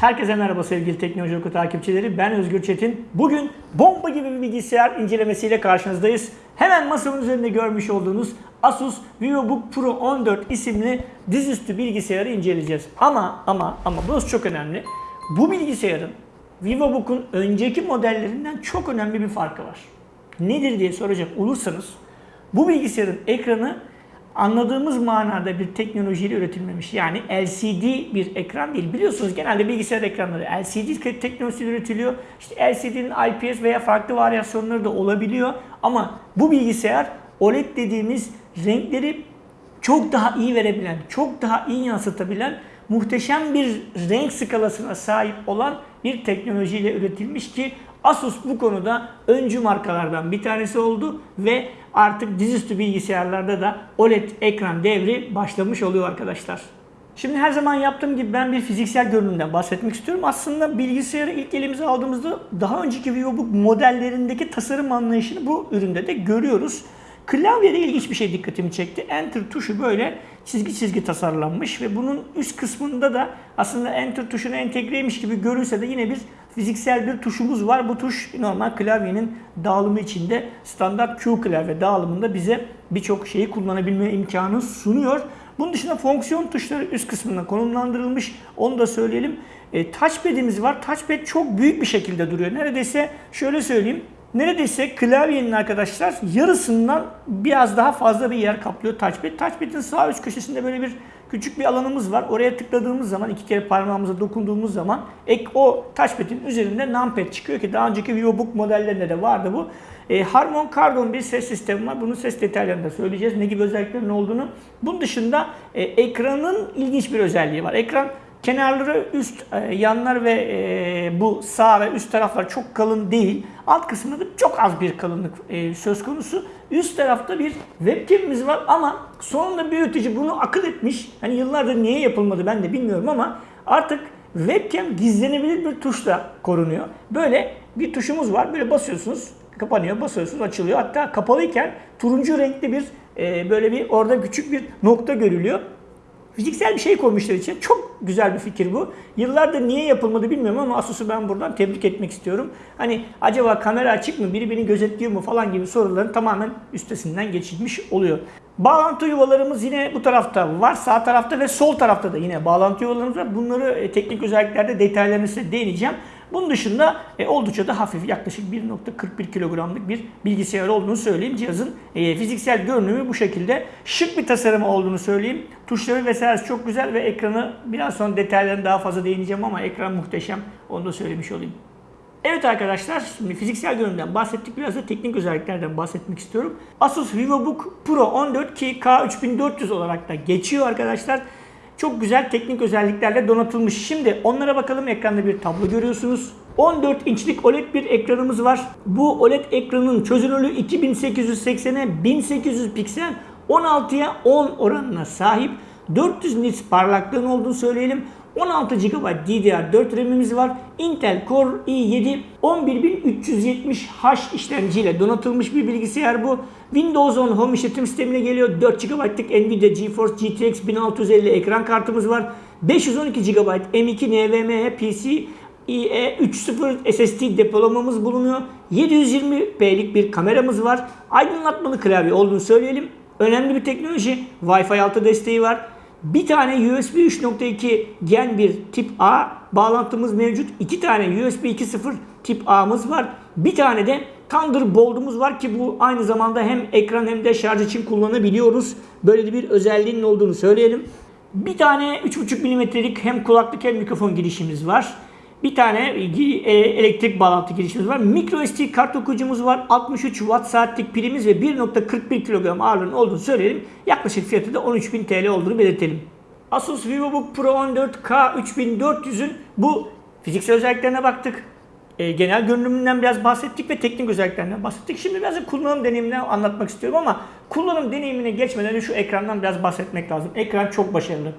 Herkese merhaba sevgili Teknoloji Oku takipçileri. Ben Özgür Çetin. Bugün bomba gibi bir bilgisayar incelemesiyle karşınızdayız. Hemen masamın üzerinde görmüş olduğunuz Asus VivoBook Pro 14 isimli dizüstü bilgisayarı inceleyeceğiz. Ama ama ama burası çok önemli. Bu bilgisayarın VivoBook'un önceki modellerinden çok önemli bir farkı var. Nedir diye soracak olursanız bu bilgisayarın ekranı anladığımız manada bir teknolojiyle üretilmemiş. Yani LCD bir ekran değil. Biliyorsunuz genelde bilgisayar ekranları LCD teknolojisiyle üretiliyor. İşte LCD'nin IPS veya farklı varyasyonları da olabiliyor. Ama bu bilgisayar OLED dediğimiz renkleri çok daha iyi verebilen, çok daha iyi yansıtabilen muhteşem bir renk skalasına sahip olan bir teknolojiyle üretilmiş ki Asus bu konuda öncü markalardan bir tanesi oldu ve artık dizüstü bilgisayarlarda da OLED ekran devri başlamış oluyor arkadaşlar. Şimdi her zaman yaptığım gibi ben bir fiziksel görünümden bahsetmek istiyorum. Aslında bilgisayarı ilk elimize aldığımızda daha önceki VivoBook modellerindeki tasarım anlayışını bu üründe de görüyoruz. Klavyede ilginç bir şey dikkatimi çekti. Enter tuşu böyle çizgi çizgi tasarlanmış ve bunun üst kısmında da aslında Enter tuşuna entegreymiş gibi görünse de yine bir fiziksel bir tuşumuz var. Bu tuş normal klavyenin dağılımı içinde standart Q klavye dağılımında bize birçok şeyi kullanabilme imkanı sunuyor. Bunun dışında fonksiyon tuşları üst kısmında konumlandırılmış. Onu da söyleyelim. E, touchpad'imiz var. Touchpad çok büyük bir şekilde duruyor. Neredeyse şöyle söyleyeyim. Neredeyse klavyenin arkadaşlar yarısından biraz daha fazla bir yer kaplıyor touchpad. Touchpad'in sağ üst köşesinde böyle bir küçük bir alanımız var. Oraya tıkladığımız zaman iki kere parmağımıza dokunduğumuz zaman ek o touchpad'in üzerinde numpad çıkıyor ki daha önceki VivoBook modellerinde de vardı bu. E, Harman Kardon bir ses sistemi var. Bunun ses detaylarını da söyleyeceğiz. Ne gibi özelliklerinin olduğunu. Bunun dışında e, ekranın ilginç bir özelliği var. Ekran Kenarları üst, e, yanlar ve e, bu sağ ve üst taraflar çok kalın değil. Alt kısmında da çok az bir kalınlık e, söz konusu. Üst tarafta bir webcam'imiz var ama sonunda büyütücü bunu akıl etmiş. Hani yıllardır niye yapılmadı ben de bilmiyorum ama artık webcam gizlenebilir bir tuşla korunuyor. Böyle bir tuşumuz var. Böyle basıyorsunuz, kapanıyor, basıyorsunuz, açılıyor. Hatta kapalıyken turuncu renkli bir böyle bir orada küçük bir nokta görülüyor. Fiziksel bir şey koymuşlar için. Çok güzel bir fikir bu. Yıllardır niye yapılmadı bilmiyorum ama Asus'u ben buradan tebrik etmek istiyorum. Hani acaba kamera açık mı, biri beni gözetliyor mu falan gibi soruların tamamen üstesinden geçilmiş oluyor. Bağlantı yuvalarımız yine bu tarafta var. Sağ tarafta ve sol tarafta da yine bağlantı yuvalarımız var. Bunları e, teknik özelliklerde detaylarını size değineceğim. Bunun dışında e, oldukça da hafif yaklaşık 1.41 kilogramlık bir bilgisayar olduğunu söyleyeyim. Cihazın e, fiziksel görünümü bu şekilde. Şık bir tasarımı olduğunu söyleyeyim. Tuşları vesaire çok güzel ve ekranı biraz sonra detaylarını daha fazla değineceğim ama ekran muhteşem. Onu da söylemiş olayım. Evet arkadaşlar, şimdi fiziksel görünümden bahsettik. Biraz da teknik özelliklerden bahsetmek istiyorum. Asus VivoBook Pro 14 ki K3400 olarak da geçiyor arkadaşlar. Çok güzel teknik özelliklerle donatılmış. Şimdi onlara bakalım. Ekranda bir tablo görüyorsunuz. 14 inçlik OLED bir ekranımız var. Bu OLED ekranın çözünürlüğü 2880'e 1800 piksel 16'ya 10 oranına sahip. 400 nits parlaklığın olduğunu söyleyelim. 16 GB DDR4 RAM'imiz var. Intel Core i7 11370H işlemciyle donatılmış bir bilgisayar bu. Windows 10 Home işletim sistemine geliyor. 4 GB'lık Nvidia GeForce GTX 1650 ekran kartımız var. 512 GB M2 NVMe PC IE 3.0 SSD depolamamız bulunuyor. 720p'lik bir kameramız var. Aydınlatmalı klavye olduğunu söyleyelim. Önemli bir teknoloji. Wi-Fi 6 desteği var. Bir tane USB 3.2 Gen 1 tip A bağlantımız mevcut. İki tane USB 2.0 tip A'mız var. Bir tane de Thunderbolt'umuz var ki bu aynı zamanda hem ekran hem de şarj için kullanabiliyoruz. Böyle bir özelliğinin olduğunu söyleyelim. Bir tane 3.5 mm'lik hem kulaklık hem mikrofon girişimiz var. Bir tane e, elektrik bağlantı girişimiz var. Micro SD kart okuyucumuz var. 63 watt saatlik pilimiz ve 1.41 kilogram ağırlığının olduğunu söyleyelim. Yaklaşık fiyatı da 13.000 TL olduğunu belirtelim. Asus VivoBook Pro 14K 3400'ün bu fiziksel özelliklerine baktık. E, genel görünümünden biraz bahsettik ve teknik özelliklerinden bahsettik. Şimdi biraz da kullanım deneyiminden anlatmak istiyorum ama kullanım deneyimine geçmeden önce şu ekrandan biraz bahsetmek lazım. Ekran çok başarılı.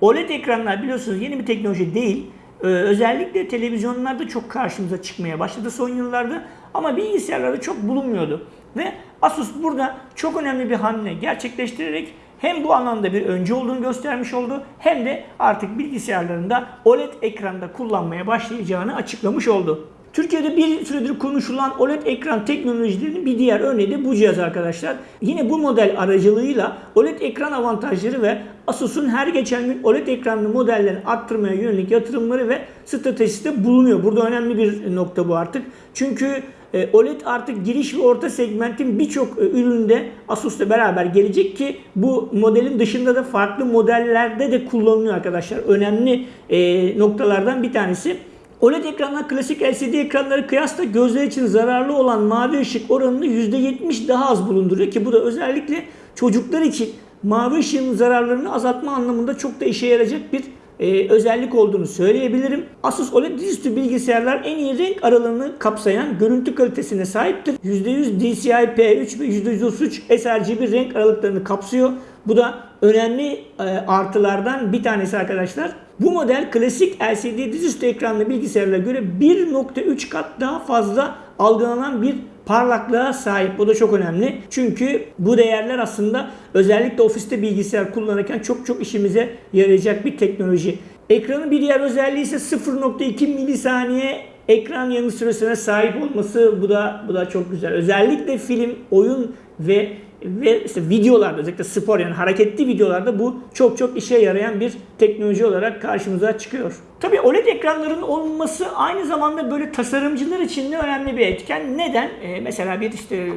OLED ekranlar biliyorsunuz yeni bir teknoloji değil. Ee, özellikle televizyonlarda çok karşımıza çıkmaya başladı son yıllarda ama bilgisayarlarda çok bulunmuyordu. Ve Asus burada çok önemli bir hamle gerçekleştirerek hem bu anlamda bir öncü olduğunu göstermiş oldu hem de artık bilgisayarlarında OLED ekranda kullanmaya başlayacağını açıklamış oldu. Türkiye'de bir süredir konuşulan OLED ekran teknolojilerinin bir diğer örneği de bu cihaz arkadaşlar. Yine bu model aracılığıyla OLED ekran avantajları ve Asus'un her geçen gün OLED ekranlı modellerini arttırmaya yönelik yatırımları ve stratejisi de bulunuyor. Burada önemli bir nokta bu artık. Çünkü e, OLED artık giriş ve orta segmentin birçok e, üründe Asus'la beraber gelecek ki bu modelin dışında da farklı modellerde de kullanılıyor arkadaşlar. Önemli e, noktalardan bir tanesi. OLED ekranlar klasik LCD ekranları kıyasla gözler için zararlı olan mavi ışık oranını %70 daha az bulunduruyor ki bu da özellikle çocuklar için mavi ışığın zararlarını azaltma anlamında çok da işe yarayacak bir e, özellik olduğunu söyleyebilirim. Asus OLED dizüstü bilgisayarlar en iyi renk aralığını kapsayan görüntü kalitesine sahiptir. %100 DCI P3 ve %133 sRGB renk aralıklarını kapsıyor. Bu da önemli e, artılardan bir tanesi arkadaşlar. Bu model klasik LCD dizüstü ekranlı bilgisayarlara göre 1.3 kat daha fazla algılanan bir parlaklığa sahip. Bu da çok önemli. Çünkü bu değerler aslında özellikle ofiste bilgisayar kullanırken çok çok işimize yarayacak bir teknoloji. Ekranın bir diğer özelliği ise 0.2 milisaniye ekran yanı süresine sahip olması bu da bu da çok güzel. Özellikle film, oyun ve ve işte videolarda özellikle spor yani hareketli videolarda bu çok çok işe yarayan bir teknoloji olarak karşımıza çıkıyor. Tabii OLED ekranların olması aynı zamanda böyle tasarımcılar için de önemli bir etken. Neden? Ee, mesela bir işte e,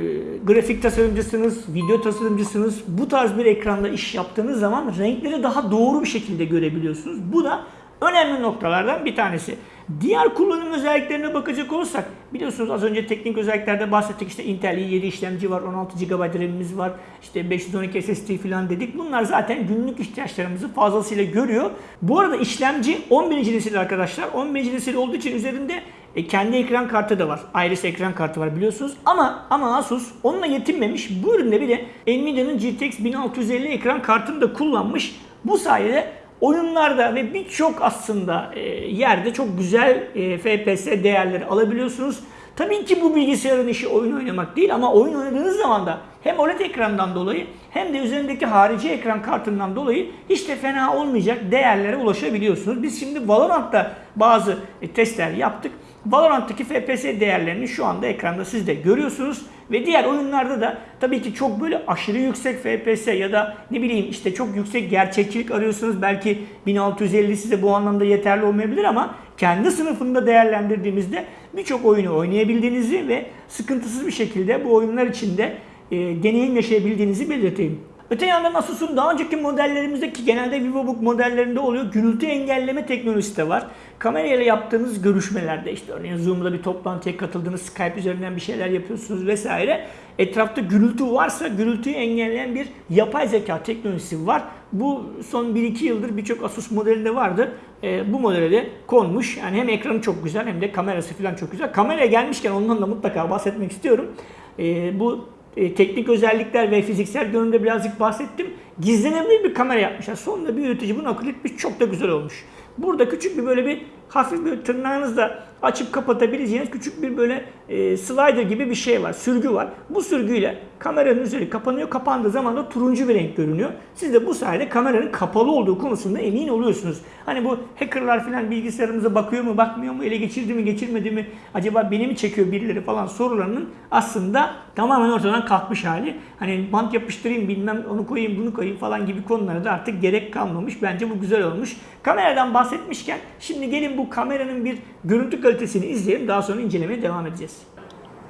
grafik tasarımcısınız, video tasarımcısınız. Bu tarz bir ekranda iş yaptığınız zaman renkleri daha doğru bir şekilde görebiliyorsunuz. Bu da önemli noktalardan bir tanesi. Diğer kullanım özelliklerine bakacak olursak biliyorsunuz az önce teknik özelliklerde bahsettik işte Intel i7 işlemci var 16 GB RAM'imiz var işte 512 SSD falan dedik. Bunlar zaten günlük ihtiyaçlarımızı fazlasıyla görüyor. Bu arada işlemci 11. nesil arkadaşlar 11. nesil olduğu için üzerinde e, kendi ekran kartı da var. Iris ekran kartı var biliyorsunuz. Ama ama Asus onunla yetinmemiş. Bu üründe bir de Nvidia'nın GTX 1650 ekran kartını da kullanmış. Bu sayede oyunlarda ve birçok aslında e, yerde çok güzel e, FPS değerleri alabiliyorsunuz. Tabii ki bu bilgisayarın işi oyun oynamak değil ama oyun oynadığınız zaman da hem OLED ekrandan dolayı hem de üzerindeki harici ekran kartından dolayı hiç de fena olmayacak değerlere ulaşabiliyorsunuz. Biz şimdi Valorant'ta bazı e, testler yaptık. Valorant'taki FPS değerlerini şu anda ekranda siz de görüyorsunuz. Ve diğer oyunlarda da tabii ki çok böyle aşırı yüksek FPS ya da ne bileyim işte çok yüksek gerçekçilik arıyorsunuz. Belki 1650 size bu anlamda yeterli olmayabilir ama kendi sınıfında değerlendirdiğimizde birçok oyunu oynayabildiğinizi ve sıkıntısız bir şekilde bu oyunlar içinde e, deneyim yaşayabildiğinizi belirteyim. Öte yandan Asus'un daha önceki modellerimizdeki genelde VivoBook modellerinde oluyor. Gürültü engelleme teknolojisi de var. Kamerayla yaptığınız görüşmelerde işte örneğin Zoom'da bir toplantıya katıldığınız Skype üzerinden bir şeyler yapıyorsunuz vesaire. Etrafta gürültü varsa gürültüyü engelleyen bir yapay zeka teknolojisi var. Bu son 1-2 yıldır birçok Asus modelinde vardı. E, bu modele de konmuş. Yani hem ekranı çok güzel hem de kamerası falan çok güzel. Kameraya gelmişken ondan da mutlaka bahsetmek istiyorum. E, bu e, teknik özellikler ve fiziksel görünümde birazcık bahsettim. Gizlenebilir bir kamera yapmışlar. Sonunda bir üretici bunu akıl etmiş. Çok da güzel olmuş. Burada küçük bir böyle bir hafif bir tırnağınızla açıp kapatabileceğiniz küçük bir böyle e, slider gibi bir şey var. Sürgü var. Bu sürgüyle kameranın üzeri kapanıyor. Kapandığı zaman da turuncu bir renk görünüyor. Siz de bu sayede kameranın kapalı olduğu konusunda emin oluyorsunuz. Hani bu hackerlar falan bilgisayarımıza bakıyor mu bakmıyor mu ele geçirdi mi geçirmedi mi acaba beni mi çekiyor birileri falan sorularının aslında tamamen ortadan kalkmış hali. Hani bant yapıştırayım bilmem onu koyayım bunu koyayım falan gibi konulara da artık gerek kalmamış. Bence bu güzel olmuş. Kameradan bahsetmişken şimdi gelin bu kameranın bir görüntü kalitesini izleyelim. Daha sonra incelemeye devam edeceğiz.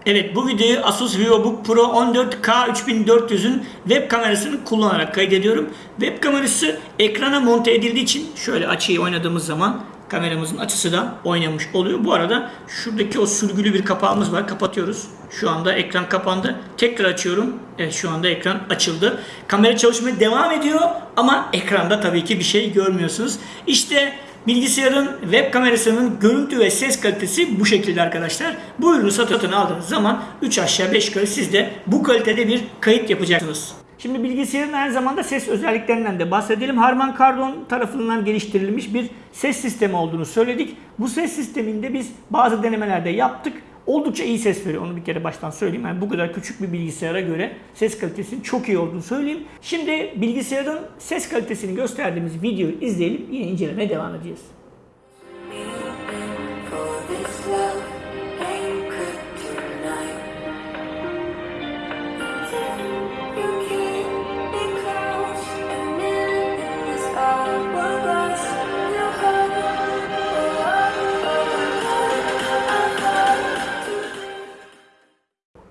Evet bu videoyu Asus VivoBook Pro 14K 3400'ün web kamerasını kullanarak kaydediyorum. Web kamerası ekrana monte edildiği için şöyle açıyı oynadığımız zaman kameramızın açısı da oynamış oluyor. Bu arada şuradaki o sürgülü bir kapağımız var. Kapatıyoruz. Şu anda ekran kapandı. Tekrar açıyorum. Evet şu anda ekran açıldı. Kamera çalışmaya devam ediyor ama ekranda tabii ki bir şey görmüyorsunuz. İşte Bilgisayarın web kamerasının görüntü ve ses kalitesi bu şekilde arkadaşlar. Bu ürünü satın aldığınız zaman 3 aşağı 5 yukarı siz de bu kalitede bir kayıt yapacaksınız. Şimdi bilgisayarın aynı zamanda ses özelliklerinden de bahsedelim. Harman Kardon tarafından geliştirilmiş bir ses sistemi olduğunu söyledik. Bu ses sisteminde biz bazı denemelerde yaptık. Oldukça iyi ses veriyor. Onu bir kere baştan söyleyeyim. Yani bu kadar küçük bir bilgisayara göre ses kalitesinin çok iyi olduğunu söyleyeyim. Şimdi bilgisayarın ses kalitesini gösterdiğimiz videoyu izleyelim. Yine incelemeye devam edeceğiz.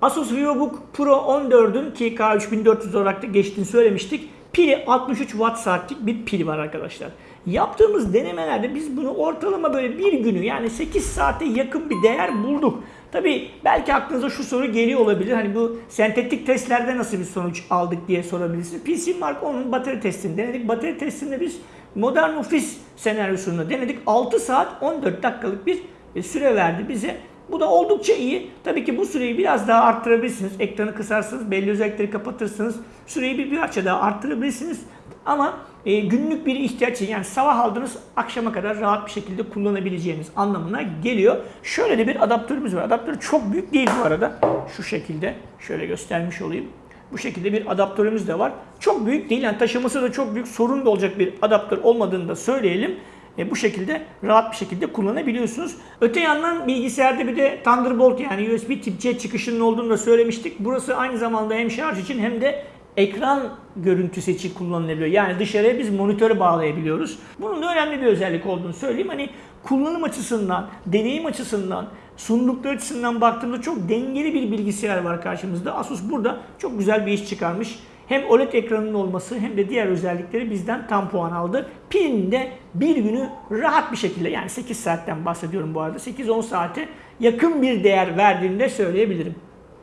Asus VivoBook Pro 14'ün ki K3400 olarak da geçtiğini söylemiştik. Pili 63 watt saatlik bir pil var arkadaşlar. Yaptığımız denemelerde biz bunu ortalama böyle bir günü yani 8 saate yakın bir değer bulduk. Tabi belki aklınıza şu soru geliyor olabilir. Hani bu sentetik testlerde nasıl bir sonuç aldık diye sorabilirsiniz. PC Mark 10'un batarya testini denedik. Batarya testinde biz modern ofis senaryosunu denedik. 6 saat 14 dakikalık bir e, süre verdi bize. Bu da oldukça iyi. Tabii ki bu süreyi biraz daha arttırabilirsiniz. Ekranı kısarsınız, belli özellikleri kapatırsınız. Süreyi bir parça daha arttırabilirsiniz. Ama e, günlük bir ihtiyaç için yani sabah aldınız akşama kadar rahat bir şekilde kullanabileceğiniz anlamına geliyor. Şöyle de bir adaptörümüz var. Adaptör çok büyük değil bu arada. Şu şekilde şöyle göstermiş olayım. Bu şekilde bir adaptörümüz de var. Çok büyük değil yani taşıması da çok büyük sorun da olacak bir adaptör olmadığını da söyleyelim. E, bu şekilde rahat bir şekilde kullanabiliyorsunuz. Öte yandan bilgisayarda bir de Thunderbolt yani USB tip C çıkışının olduğunu da söylemiştik. Burası aynı zamanda hem şarj için hem de ekran görüntüsü için kullanılabiliyor. Yani dışarıya biz monitöre bağlayabiliyoruz. Bunun da önemli bir özellik olduğunu söyleyeyim. Hani kullanım açısından, deneyim açısından, sundukları açısından baktığımda çok dengeli bir bilgisayar var karşımızda. Asus burada çok güzel bir iş çıkarmış. Hem OLED ekranının olması hem de diğer özellikleri bizden tam puan aldı. Pilin de bir günü rahat bir şekilde yani 8 saatten bahsediyorum bu arada. 8-10 saate yakın bir değer verdiğini de söyleyebilirim.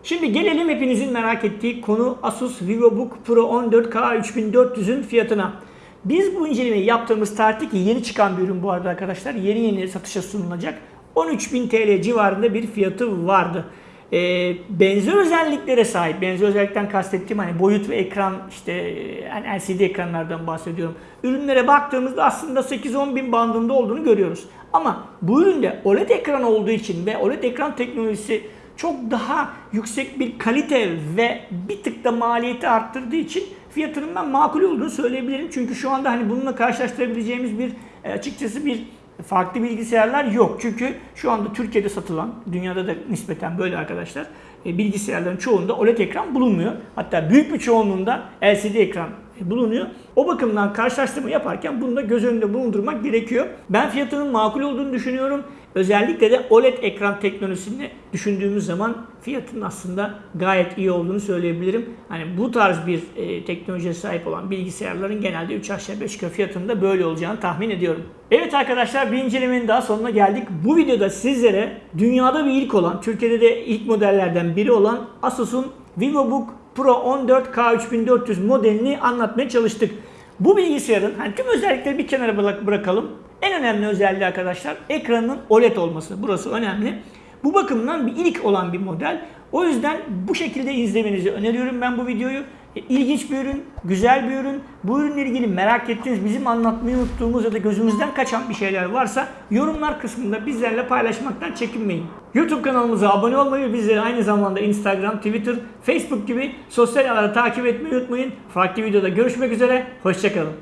Şimdi gelelim hepinizin merak ettiği konu Asus VivoBook Pro 14K 3400'ün fiyatına. Biz bu incelemeyi yaptığımız tarihte ki yeni çıkan bir ürün bu arada arkadaşlar. Yeni yeni satışa sunulacak. 13.000 TL civarında bir fiyatı vardı. Ee, benzer özelliklere sahip, benzer özellikten kastettiğim hani boyut ve ekran işte yani LCD ekranlardan bahsediyorum. Ürünlere baktığımızda aslında 8-10 bin bandında olduğunu görüyoruz. Ama bu üründe OLED ekran olduğu için ve OLED ekran teknolojisi çok daha yüksek bir kalite ve bir tık da maliyeti arttırdığı için fiyatının ben makul olduğunu söyleyebilirim. Çünkü şu anda hani bununla karşılaştırabileceğimiz bir e, açıkçası bir farklı bilgisayarlar yok. Çünkü şu anda Türkiye'de satılan, dünyada da nispeten böyle arkadaşlar, e, bilgisayarların çoğunda OLED ekran bulunmuyor. Hatta büyük bir çoğunluğunda LCD ekran bulunuyor. O bakımdan karşılaştırma yaparken bunu da göz önünde bulundurmak gerekiyor. Ben fiyatının makul olduğunu düşünüyorum. Özellikle de OLED ekran teknolojisini düşündüğümüz zaman fiyatının aslında gayet iyi olduğunu söyleyebilirim. Hani bu tarz bir e, teknolojiye sahip olan bilgisayarların genelde 3 aşağı 5 yukarı fiyatının da böyle olacağını tahmin ediyorum. Evet arkadaşlar bir incelemenin daha sonuna geldik. Bu videoda sizlere dünyada bir ilk olan, Türkiye'de de ilk modellerden biri olan Asus'un VivoBook Pro 14K 3400 modelini anlatmaya çalıştık. Bu bilgisayarın hani tüm özellikleri bir kenara bırak- bırakalım. En önemli özelliği arkadaşlar ekranın OLED olması. Burası önemli. Bu bakımdan bir ilk olan bir model. O yüzden bu şekilde izlemenizi öneriyorum ben bu videoyu. E, İlginç bir ürün, güzel bir ürün. Bu ürünle ilgili merak ettiğiniz, bizim anlatmayı unuttuğumuz ya da gözümüzden kaçan bir şeyler varsa yorumlar kısmında bizlerle paylaşmaktan çekinmeyin. YouTube kanalımıza abone olmayı bizleri aynı zamanda Instagram, Twitter, Facebook gibi sosyal ağları takip etmeyi unutmayın. Farklı videoda görüşmek üzere, hoşçakalın.